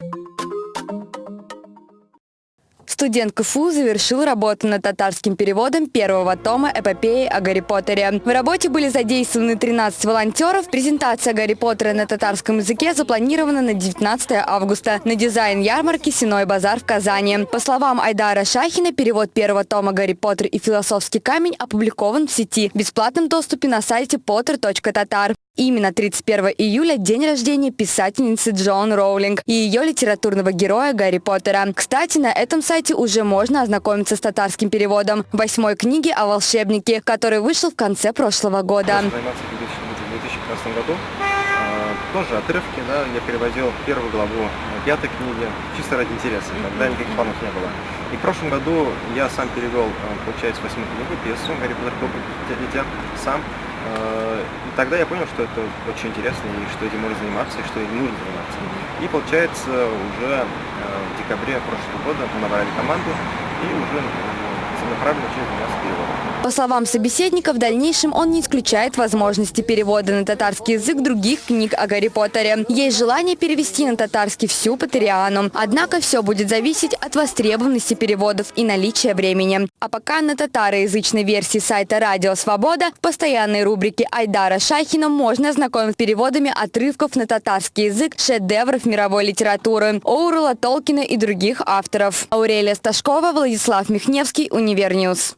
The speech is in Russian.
you Студент КФУ завершил работу над татарским переводом первого тома эпопеи о Гарри Поттере. В работе были задействованы 13 волонтеров. Презентация Гарри Поттера на татарском языке запланирована на 19 августа на дизайн ярмарки «Синой базар» в Казани. По словам Айдара Шахина, перевод первого тома «Гарри Поттер и философский камень» опубликован в сети в бесплатном доступе на сайте potter.tatar. Именно 31 июля – день рождения писательницы Джон Роулинг и ее литературного героя Гарри Поттера. Кстати, на этом сайте уже можно ознакомиться с татарским переводом восьмой книги о волшебнике, который вышел в конце прошлого года. в 2015 году. А, Тоже отрывки, да, я переводил первую главу пятой книги, чисто ради интереса, тогда никаких планов не было. И в прошлом году я сам перевел, а, получается, восьмую книгу, пьесу «Гарри Поттер, дитя», сам. А, И тогда я понял, что это очень интересно, и что этим можно заниматься, и что этим нужно заниматься. И получается, уже декабре прошлого года набрали команду и уже начали заниматься переводом. По словам собеседника, в дальнейшем он не исключает возможности перевода на татарский язык других книг о Гарри Поттере. Есть желание перевести на татарский всю Поттериану. Однако все будет зависеть от востребованности переводов и наличия времени. А пока на татароязычной версии сайта «Радио Свобода» в постоянной рубрике Айдара Шахина можно ознакомиться с переводами отрывков на татарский язык шедевров мировой литературы Оурула Толкина и других авторов. Аурелия Сташкова, Владислав Михневский, Универньюз.